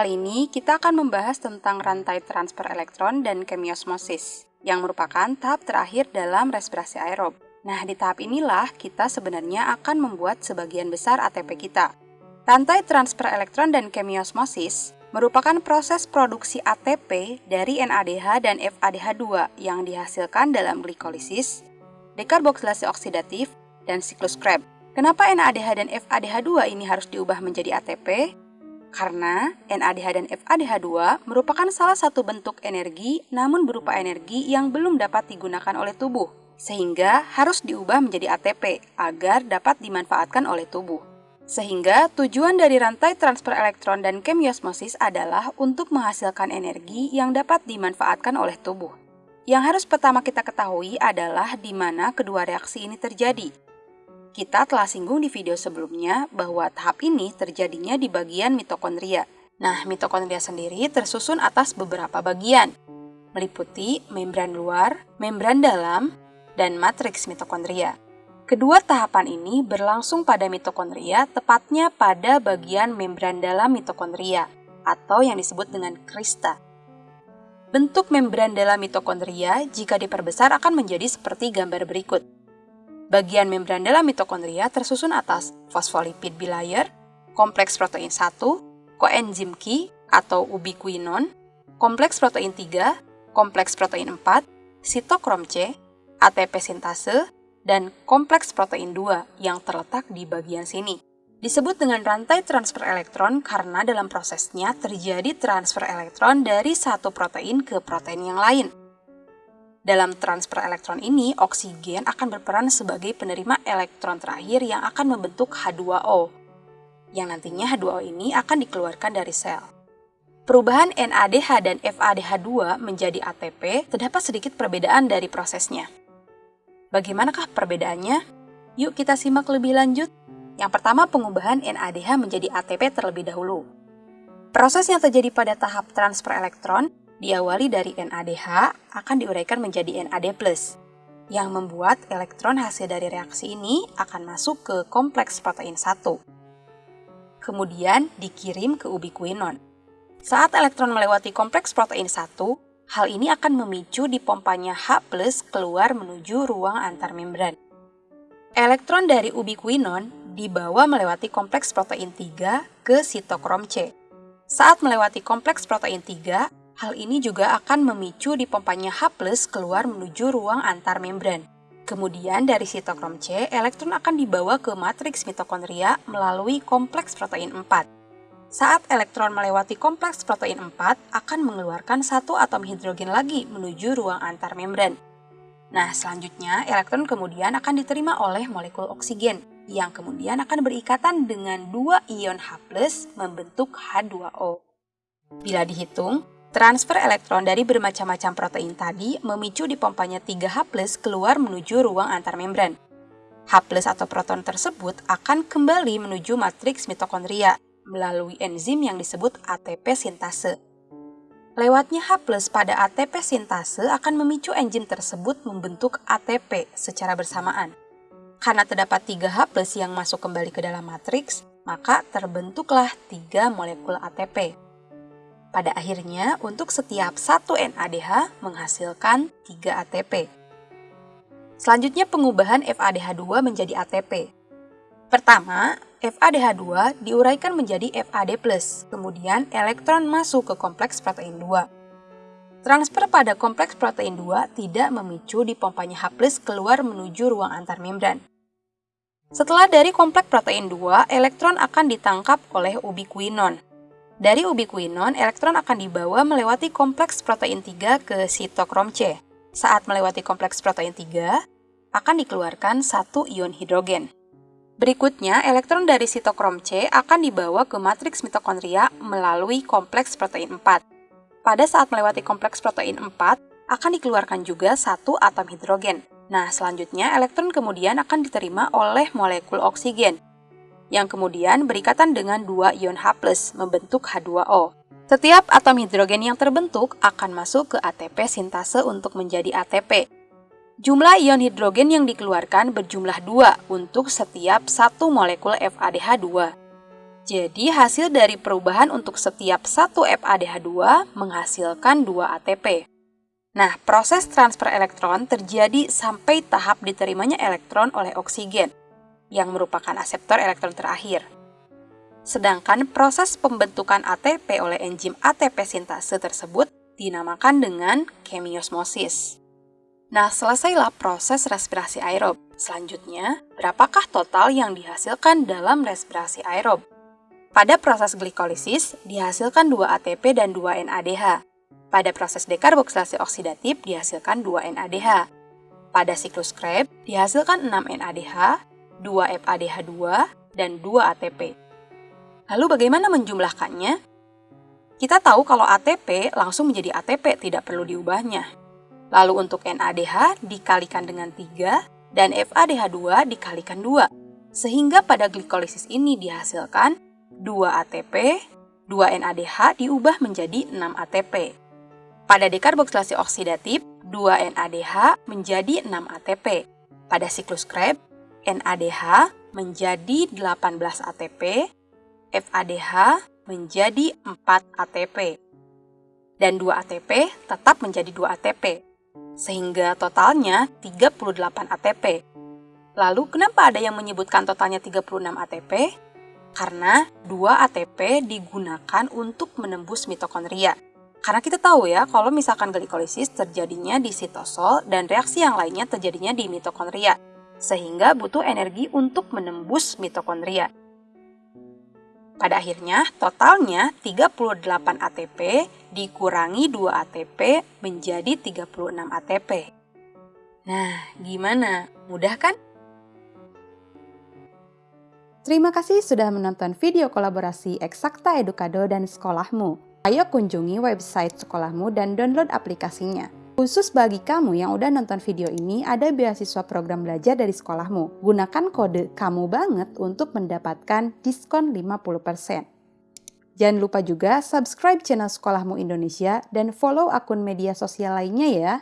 Kali ini kita akan membahas tentang rantai transfer elektron dan kemiosmosis, yang merupakan tahap terakhir dalam respirasi aerob. Nah, di tahap inilah kita sebenarnya akan membuat sebagian besar ATP kita. Rantai transfer elektron dan kemiosmosis merupakan proses produksi ATP dari NADH dan FADH2 yang dihasilkan dalam glikolisis, dekarboksilasi oksidatif, dan siklus Krebs. Kenapa NADH dan FADH2 ini harus diubah menjadi ATP? Karena NADH dan FADH2 merupakan salah satu bentuk energi namun berupa energi yang belum dapat digunakan oleh tubuh, sehingga harus diubah menjadi ATP agar dapat dimanfaatkan oleh tubuh. Sehingga tujuan dari rantai transfer elektron dan kemiosmosis adalah untuk menghasilkan energi yang dapat dimanfaatkan oleh tubuh. Yang harus pertama kita ketahui adalah di mana kedua reaksi ini terjadi, kita telah singgung di video sebelumnya bahwa tahap ini terjadinya di bagian mitokondria. Nah, mitokondria sendiri tersusun atas beberapa bagian, meliputi membran luar, membran dalam, dan matriks mitokondria. Kedua tahapan ini berlangsung pada mitokondria, tepatnya pada bagian membran dalam mitokondria, atau yang disebut dengan krista. Bentuk membran dalam mitokondria jika diperbesar akan menjadi seperti gambar berikut. Bagian membran dalam mitokondria tersusun atas fosfolipid bilayer, kompleks protein 1, koenzim Q atau ubiquinon, kompleks protein 3, kompleks protein 4, sitokrom C, ATP sintase, dan kompleks protein 2 yang terletak di bagian sini. Disebut dengan rantai transfer elektron karena dalam prosesnya terjadi transfer elektron dari satu protein ke protein yang lain. Dalam transfer elektron ini, oksigen akan berperan sebagai penerima elektron terakhir yang akan membentuk H2O, yang nantinya H2O ini akan dikeluarkan dari sel. Perubahan NADH dan FADH2 menjadi ATP terdapat sedikit perbedaan dari prosesnya. Bagaimanakah perbedaannya? Yuk kita simak lebih lanjut. Yang pertama, pengubahan NADH menjadi ATP terlebih dahulu. Proses yang terjadi pada tahap transfer elektron diawali dari NADH akan diuraikan menjadi NAD+, yang membuat elektron hasil dari reaksi ini akan masuk ke kompleks protein 1. Kemudian dikirim ke ubiquinon. Saat elektron melewati kompleks protein 1, hal ini akan memicu dipompanya H+, keluar menuju ruang antar membran. Elektron dari ubiquinon dibawa melewati kompleks protein 3 ke sitokrom C. Saat melewati kompleks protein 3, Hal ini juga akan memicu dipompanya H+ keluar menuju ruang antar membran. Kemudian dari sitokrom C, elektron akan dibawa ke matriks mitokondria melalui kompleks protein 4. Saat elektron melewati kompleks protein 4, akan mengeluarkan satu atom hidrogen lagi menuju ruang antar membran. Nah, selanjutnya elektron kemudian akan diterima oleh molekul oksigen yang kemudian akan berikatan dengan dua ion H+ membentuk H2O. Bila dihitung, Transfer elektron dari bermacam-macam protein tadi memicu dipompanya 3H+ keluar menuju ruang antar membran. H+ atau proton tersebut akan kembali menuju matriks mitokondria melalui enzim yang disebut ATP sintase. Lewatnya H+ pada ATP sintase akan memicu enzim tersebut membentuk ATP secara bersamaan. Karena terdapat 3H+ yang masuk kembali ke dalam matriks, maka terbentuklah 3 molekul ATP. Pada akhirnya, untuk setiap satu NADH menghasilkan 3 ATP. Selanjutnya pengubahan FADH2 menjadi ATP. Pertama, FADH2 diuraikan menjadi FAD+, kemudian elektron masuk ke kompleks protein 2. Transfer pada kompleks protein 2 tidak memicu dipompanya H+, keluar menuju ruang antar membran. Setelah dari kompleks protein 2, elektron akan ditangkap oleh ubiquinon, dari ubiquinon, elektron akan dibawa melewati kompleks protein 3 ke sitokrom C. Saat melewati kompleks protein 3, akan dikeluarkan satu ion hidrogen. Berikutnya, elektron dari sitokrom C akan dibawa ke matriks mitokondria melalui kompleks protein 4. Pada saat melewati kompleks protein 4, akan dikeluarkan juga satu atom hidrogen. Nah, selanjutnya elektron kemudian akan diterima oleh molekul oksigen yang kemudian berikatan dengan dua ion H+, membentuk H2O. Setiap atom hidrogen yang terbentuk akan masuk ke ATP sintase untuk menjadi ATP. Jumlah ion hidrogen yang dikeluarkan berjumlah dua untuk setiap satu molekul FADH2. Jadi hasil dari perubahan untuk setiap satu FADH2 menghasilkan 2 ATP. Nah, proses transfer elektron terjadi sampai tahap diterimanya elektron oleh oksigen, yang merupakan aseptor elektron terakhir. Sedangkan proses pembentukan ATP oleh enzim ATP sintase tersebut dinamakan dengan kemiosmosis. Nah, selesailah proses respirasi aerob. Selanjutnya, berapakah total yang dihasilkan dalam respirasi aerob? Pada proses glikolisis, dihasilkan 2 ATP dan 2 NADH. Pada proses dekarboksilasi oksidatif, dihasilkan 2 NADH. Pada siklus Krebs, dihasilkan 6 NADH, 2 FADH2, dan 2 ATP. Lalu bagaimana menjumlahkannya? Kita tahu kalau ATP langsung menjadi ATP, tidak perlu diubahnya. Lalu untuk NADH dikalikan dengan 3 dan FADH2 dikalikan 2. Sehingga pada glikolisis ini dihasilkan 2 ATP, 2 NADH diubah menjadi 6 ATP. Pada dekarboksilasi oksidatif, 2 NADH menjadi 6 ATP. Pada siklus Krebs, NADH menjadi 18 ATP, FADH menjadi 4 ATP. Dan 2 ATP tetap menjadi 2 ATP, sehingga totalnya 38 ATP. Lalu kenapa ada yang menyebutkan totalnya 36 ATP? Karena 2 ATP digunakan untuk menembus mitokondria. Karena kita tahu ya, kalau misalkan glikolisis terjadinya di sitosol dan reaksi yang lainnya terjadinya di mitokondria, sehingga butuh energi untuk menembus mitokondria. Pada akhirnya, totalnya 38 ATP dikurangi 2 ATP menjadi 36 ATP. Nah, gimana? Mudah kan? Terima kasih sudah menonton video kolaborasi Eksakta Edukado dan Sekolahmu. Ayo kunjungi website sekolahmu dan download aplikasinya. Khusus bagi kamu yang udah nonton video ini, ada beasiswa program belajar dari sekolahmu. Gunakan kode kamu banget untuk mendapatkan diskon 50%. Jangan lupa juga subscribe channel Sekolahmu Indonesia dan follow akun media sosial lainnya ya.